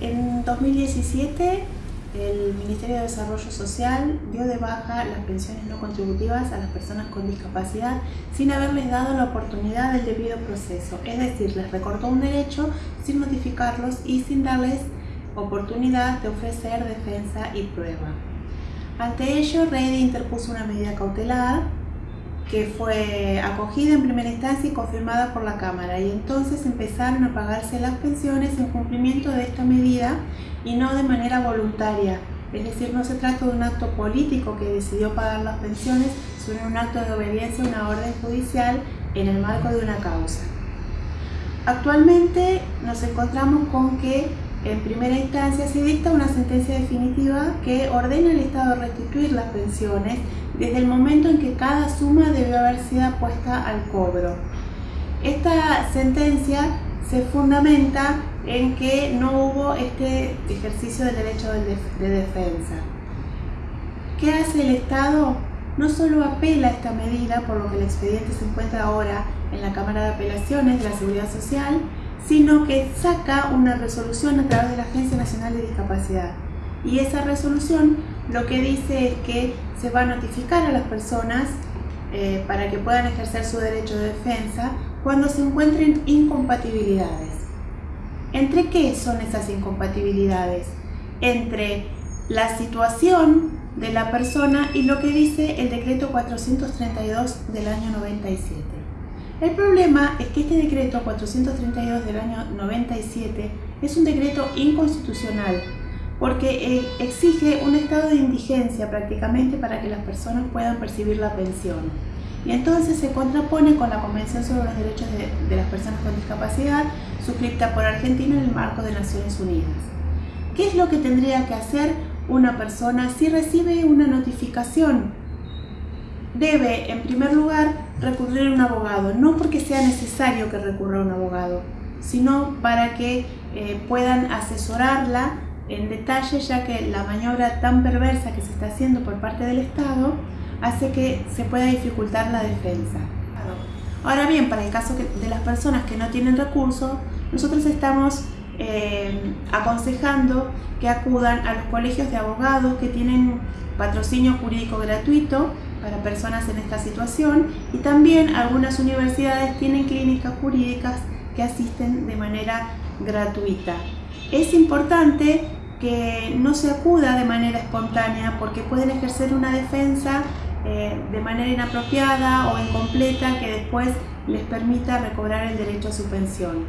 En 2017 el Ministerio de Desarrollo Social dio de baja las pensiones no contributivas a las personas con discapacidad sin haberles dado la oportunidad del debido proceso, es decir, les recortó un derecho sin notificarlos y sin darles oportunidad de ofrecer defensa y prueba. Ante ello, Reide interpuso una medida cautelar que fue acogida en primera instancia y confirmada por la Cámara y entonces empezaron a pagarse las pensiones en cumplimiento de esta medida y no de manera voluntaria. Es decir, no se trata de un acto político que decidió pagar las pensiones, sino un acto de obediencia a una orden judicial en el marco de una causa. Actualmente nos encontramos con que en primera instancia se dicta una sentencia definitiva que ordena al Estado restituir las pensiones desde el momento en que cada suma debió haber sido puesta al cobro. Esta sentencia se fundamenta en que no hubo este ejercicio del derecho de defensa. ¿Qué hace el Estado? No solo apela a esta medida, por lo que el expediente se encuentra ahora en la Cámara de Apelaciones de la Seguridad Social, sino que saca una resolución a través de la Agencia Nacional de Discapacidad. Y esa resolución lo que dice es que se va a notificar a las personas eh, para que puedan ejercer su derecho de defensa cuando se encuentren incompatibilidades. ¿Entre qué son esas incompatibilidades? Entre la situación de la persona y lo que dice el decreto 432 del año 97. El problema es que este decreto 432 del año 97 es un decreto inconstitucional porque eh, exige un estado de indigencia prácticamente para que las personas puedan percibir la pensión. Y entonces se contrapone con la Convención sobre los Derechos de, de las Personas con Discapacidad, suscrita por Argentina en el marco de Naciones Unidas. ¿Qué es lo que tendría que hacer una persona si recibe una notificación debe, en primer lugar, recurrir a un abogado, no porque sea necesario que recurra a un abogado, sino para que eh, puedan asesorarla en detalle, ya que la maniobra tan perversa que se está haciendo por parte del Estado hace que se pueda dificultar la defensa. Ahora bien, para el caso de las personas que no tienen recursos, nosotros estamos eh, aconsejando que acudan a los colegios de abogados que tienen patrocinio jurídico gratuito para personas en esta situación y también algunas universidades tienen clínicas jurídicas que asisten de manera gratuita. Es importante que no se acuda de manera espontánea porque pueden ejercer una defensa eh, de manera inapropiada o incompleta que después les permita recobrar el derecho a su pensión.